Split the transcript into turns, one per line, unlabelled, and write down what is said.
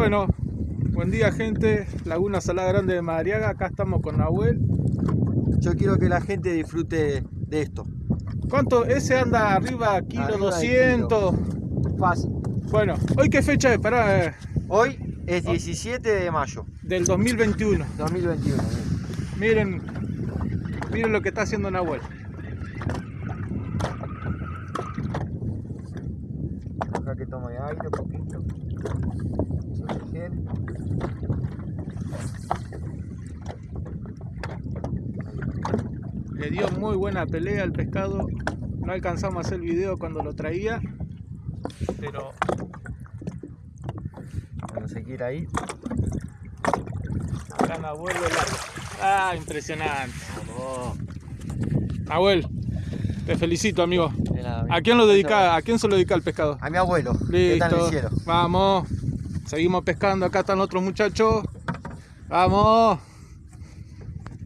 Bueno, buen día gente, Laguna Salada Grande de Madariaga, acá estamos con Nahuel.
Yo quiero que la gente disfrute de esto.
¿Cuánto? Ese anda arriba, kilo
Arriba de
200.
Fácil.
Bueno, ¿hoy qué fecha es? Pará, eh,
Hoy es 17 de mayo
del 2021.
2021.
Miren, miren lo que está haciendo Nahuel.
Acá que tome aire un poquito.
Le dio muy buena pelea al pescado. No alcanzamos a hacer el video cuando lo traía. Pero
Cuando se quiera ahí.
acá Nahuel. Ah, impresionante. Nahuel, te felicito amigo. ¿A quién lo dedica? ¿A quién se lo dedica el pescado?
A mi abuelo. ¿Qué tal
Listo. Vamos. Seguimos pescando. Acá están otros muchachos. Vamos.